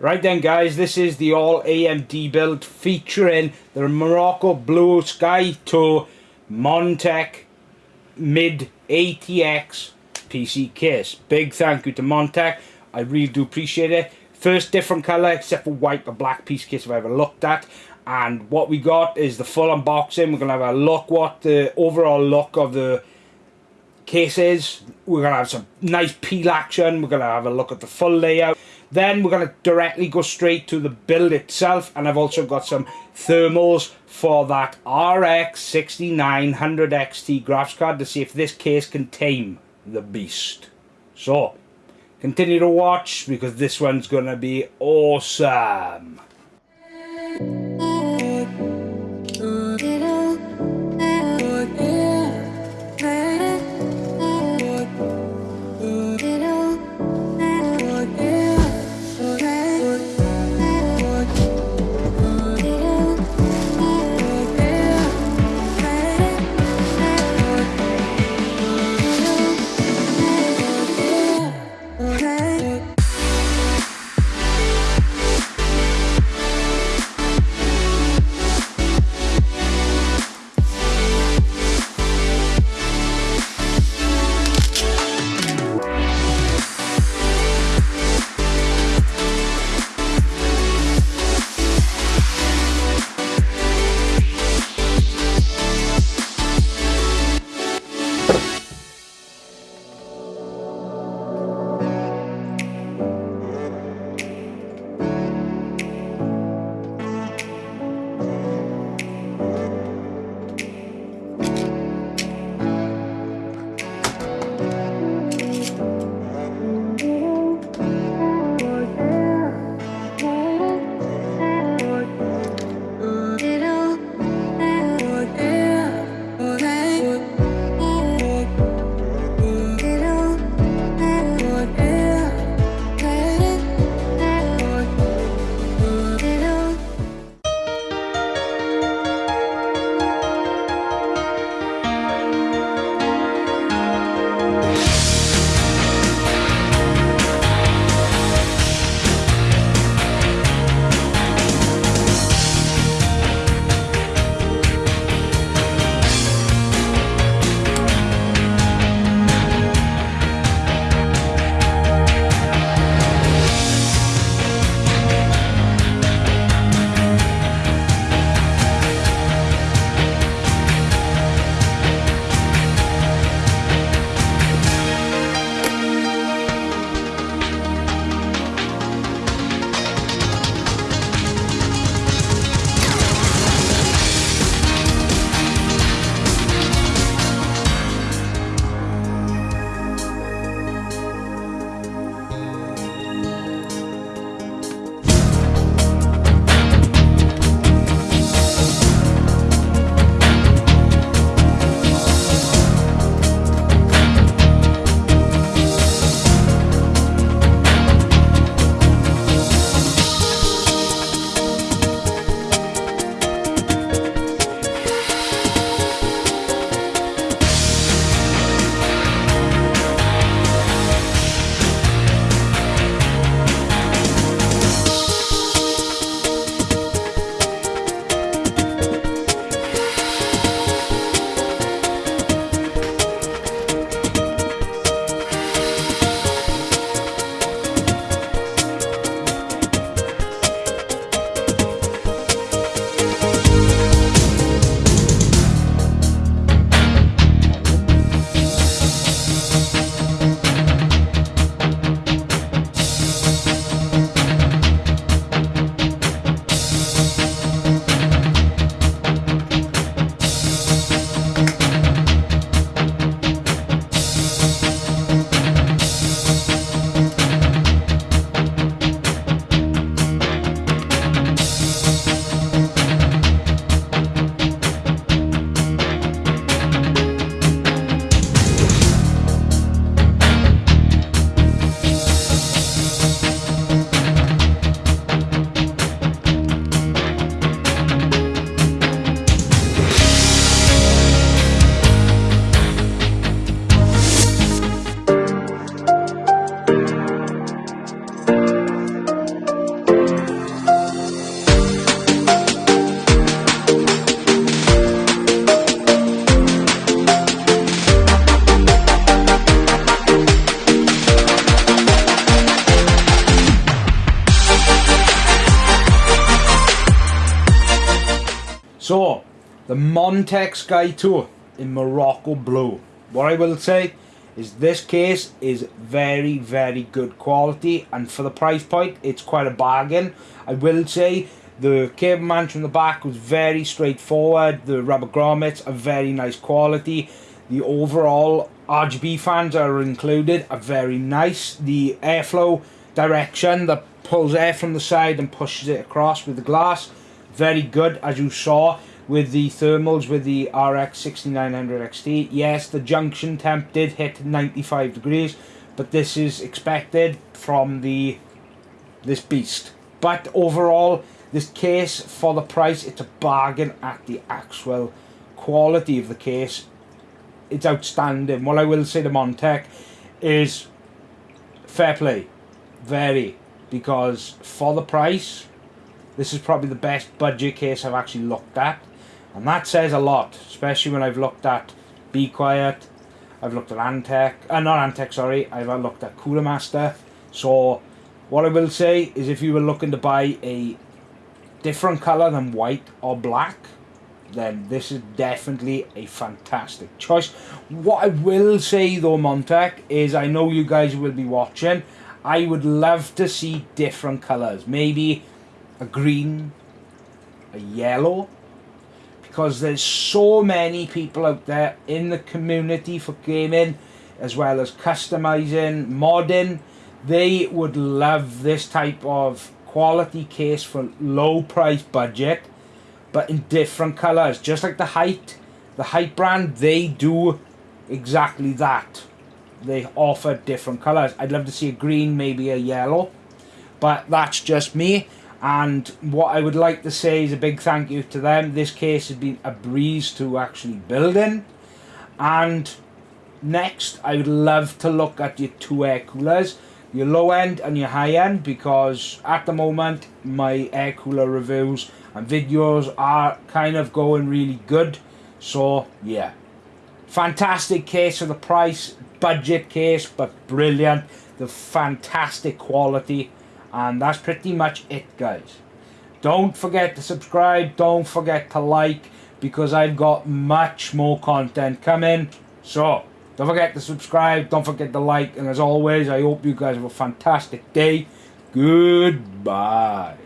Right then guys, this is the all AMD build featuring the Morocco Blue Sky 2 Montech Mid ATX PC case. Big thank you to Montech. I really do appreciate it. First different colour except for white or black piece case I've ever looked at. And what we got is the full unboxing. We're going to have a look what the overall look of the case is. We're going to have some nice peel action. We're going to have a look at the full layout. Then we're going to directly go straight to the build itself. And I've also got some thermals for that RX 6900 XT graphics card to see if this case can tame the beast. So, continue to watch because this one's going to be awesome. So, the Montech Sky Two in Morocco Blue. What I will say is this case is very, very good quality and for the price point, it's quite a bargain. I will say the cable management in the back was very straightforward. The rubber grommets are very nice quality. The overall RGB fans are included are very nice. The airflow direction that pulls air from the side and pushes it across with the glass, very good as you saw with the thermals with the RX 6900 XT. Yes, the junction temp did hit 95 degrees, but this is expected from the this beast. But overall, this case, for the price, it's a bargain at the actual quality of the case. It's outstanding. What I will say to Montech is fair play. Very. Because for the price, this is probably the best budget case I've actually looked at. And that says a lot, especially when I've looked at Be Quiet, I've looked at Antec, uh, not Antec, sorry, I've looked at Cooler Master. So, what I will say is if you were looking to buy a different colour than white or black, then this is definitely a fantastic choice. What I will say though, Montech, is I know you guys will be watching. I would love to see different colours. Maybe a green, a yellow, because there's so many people out there in the community for gaming, as well as customizing, modding. They would love this type of quality case for low price budget but in different colors. Just like the height the Hyte brand they do exactly that. They offer different colors. I'd love to see a green maybe a yellow but that's just me and what i would like to say is a big thank you to them. This case has been a breeze to actually build in. And next i would love to look at your two air coolers your low end and your high end because at the moment my air cooler reviews and videos are kind of going really good. So yeah. Fantastic case for the price budget case but brilliant. The fantastic quality and that's pretty much it guys don't forget to subscribe don't forget to like because I've got much more content coming so don't forget to subscribe. Don't forget to like. And as always, I hope you guys have a fantastic day. Goodbye.